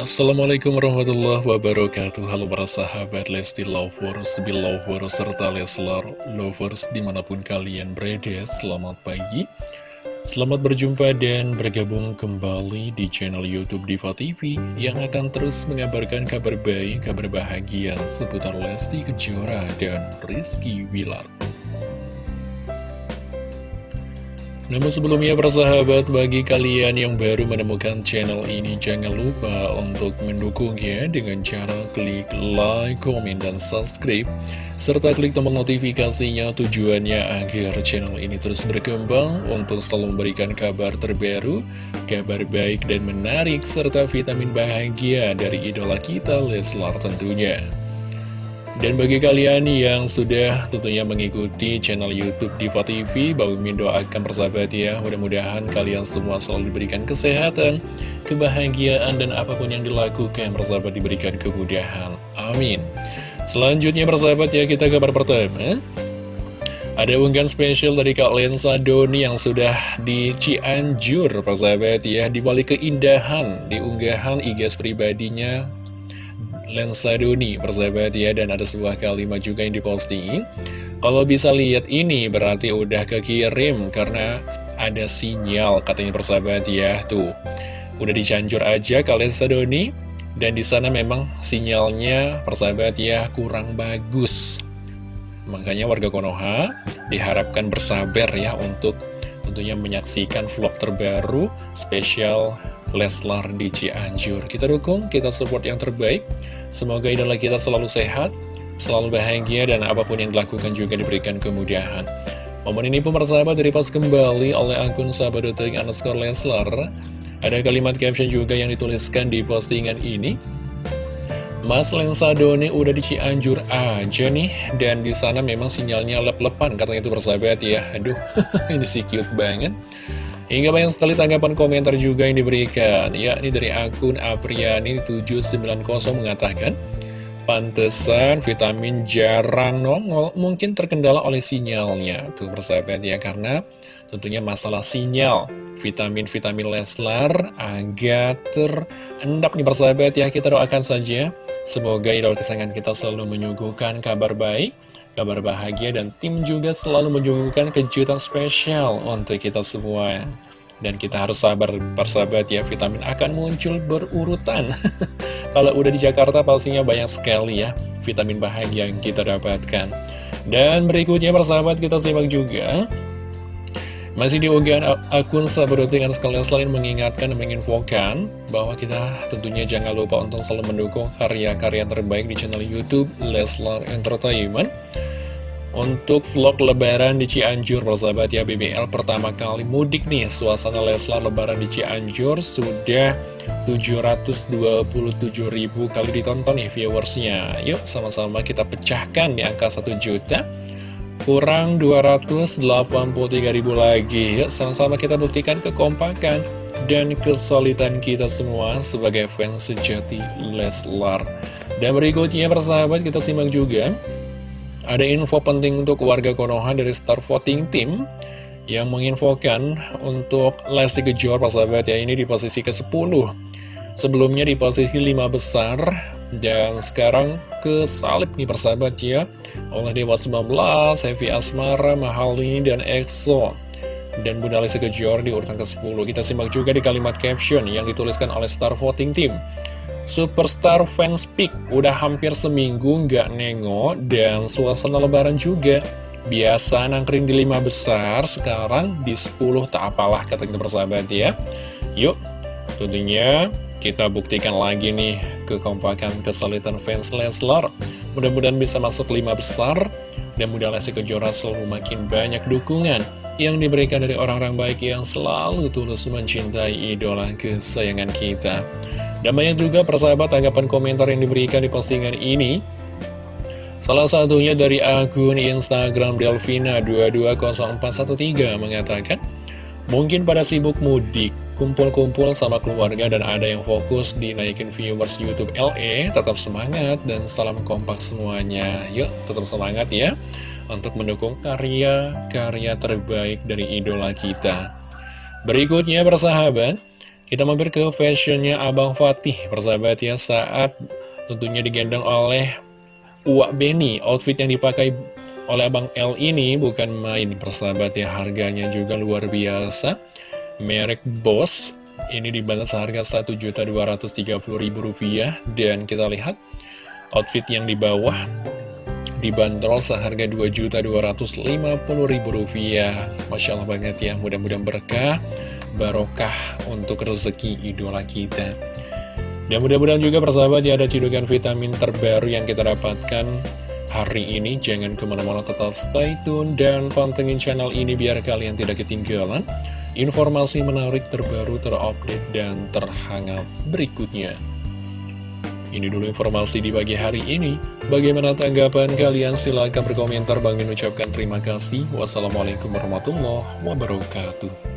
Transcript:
Assalamualaikum warahmatullahi wabarakatuh. Halo para sahabat Lesti Lovers, Belovers, serta Leslar Lovers di mana pun kalian berada Selamat pagi. Selamat berjumpa dan bergabung kembali di channel Youtube Diva TV Yang akan terus mengabarkan kabar baik, kabar bahagia seputar Lesti Kejora dan Rizky Wilar Namun sebelumnya persahabat bagi kalian yang baru menemukan channel ini jangan lupa untuk mendukungnya dengan cara klik like, komen, dan subscribe serta klik tombol notifikasinya tujuannya agar channel ini terus berkembang untuk selalu memberikan kabar terbaru, kabar baik dan menarik serta vitamin bahagia dari idola kita Leslar tentunya. Dan bagi kalian yang sudah tentunya mengikuti channel Youtube Diva TV, Bang Mimin doakan persahabat ya, mudah-mudahan kalian semua selalu diberikan kesehatan, kebahagiaan, dan apa pun yang dilakukan persahabat diberikan kemudahan. Amin. Selanjutnya persahabat ya, kita kabar pertama. Ada unggahan spesial dari Kak Lensa Doni yang sudah di Cianjur, persahabat ya, di balik keindahan, di unggahan IG pribadinya Lensa Doni persahabat ya dan ada sebuah kalimat juga yang diposting kalau bisa lihat ini berarti udah kekirim karena ada sinyal katanya persahabat ya tuh. Udah dicanjur aja kalian Doni dan di sana memang sinyalnya persahabat ya kurang bagus. Makanya warga Konoha diharapkan bersabar ya untuk tentunya menyaksikan vlog terbaru spesial Leslar di Cianjur. Kita dukung, kita support yang terbaik. Semoga idola kita selalu sehat, selalu bahagia, dan apa pun yang dilakukan juga diberikan kemudahan. Momen ini pun persahabat dari pas kembali oleh akun sahabat detik underscore Leslar. Ada kalimat caption juga yang dituliskan di postingan ini. Mas Lensa Doni udah di Cianjur aja nih Dan di sana memang sinyalnya lep-lepan Katanya itu bersahabat ya Aduh ini sih cute banget Hingga banyak sekali tanggapan komentar juga yang diberikan Ya ini dari akun Apriani790 mengatakan Pantesan vitamin jarang nongol Mungkin terkendala oleh sinyalnya. Tuh bersahabat ya Karena tentunya masalah sinyal vitamin-vitamin Leslar agak terendap nih persahabat ya. Kita doakan saja semoga idola kesayangan kita selalu menyuguhkan kabar baik kabar bahagia dan tim juga selalu menyuguhkan kejutan spesial untuk kita semua. Dan kita harus sabar persahabat ya vitamin akan muncul berurutan. Kalau udah di Jakarta pastinya banyak sekali ya vitamin bahagia yang kita dapatkan. Dan berikutnya persahabat kita simak juga masih di unggahan akun sahabat dengan sekalian selain mengingatkan dan menginfokan bahwa kita tentunya jangan lupa untuk selalu mendukung karya-karya terbaik di channel Youtube Leslar Entertainment. Untuk vlog lebaran di Cianjur, persahabat ya BBL pertama kali mudik nih. Suasana Leslar lebaran di Cianjur sudah 727 ribu kali ditonton nih viewersnya. Yuk sama-sama kita pecahkan di angka 1 juta kurang 283 ribu lagi. Yuk sama-sama kita buktikan kekompakan dan kesulitan kita semua sebagai fans sejati Leslar. Dan berikutnya persahabat kita simak juga. Ada info penting untuk warga Konoha dari Star Voting Team yang menginfokan untuk Lesti Kejor persahabat ya ini di posisi ke-10 sebelumnya di posisi 5 besar dan sekarang ke salib nih persahabat ya. Oleh Dewa 19, Heavy Asmara, Mahalini, dan EXO. Dan Bunda Lesti Kejor di urutan ke-10 Kita simak juga di kalimat caption yang dituliskan oleh Star Voting Team. Superstar Fans Peak udah hampir seminggu nggak nengok dan suasana lebaran juga. Biasa nangkring di 5 besar, sekarang di 10 tak apalah kata kita persahabat ya. Yuk, tentunya kita buktikan lagi nih kekompakan kesulitan fans Leslar. Mudah-mudahan bisa masuk lima besar dan mudah Lesti Kejora selalu makin banyak dukungan yang diberikan dari orang-orang baik yang selalu tulus mencintai idola kesayangan kita. Dan banyak juga persahabat tanggapan komentar yang diberikan di postingan ini. Salah satunya dari akun Instagram Delvina2204113 mengatakan, Mungkin pada sibuk mudik, kumpul-kumpul sama keluarga dan ada yang fokus di naikin viewers Youtube LE, tetap semangat dan salam kompak semuanya. Yuk, tetap semangat ya untuk mendukung karya-karya terbaik dari idola kita. Berikutnya bersahabat, Kita mampir ke fashionnya Abang Fatih, persahabat ya, saat tentunya digendong oleh Uwak Beni. Outfit yang dipakai oleh Abang L ini bukan main, persahabat ya, harganya juga luar biasa. Merek Boss, ini dibanderol seharga Rp1.230.000 dan kita lihat outfit yang di bawah dibanderol seharga Rp2.250.000. Masya Allah banget ya, mudah-mudahan berkah barokah untuk rezeki idola kita. Dan mudah-mudahan juga persahabat ya ada cidukan vitamin terbaru yang kita dapatkan hari ini. Jangan ke mana-mana tetap stay tune dan pantengin channel ini biar kalian tidak ketinggalan informasi menarik terbaru terupdate dan terhangat berikutnya. Ini dulu informasi di pagi hari ini. Bagaimana tanggapan kalian? Silahkan berkomentar. Bang ucapkan terima kasih. Wassalamualaikum warahmatullahi wabarakatuh.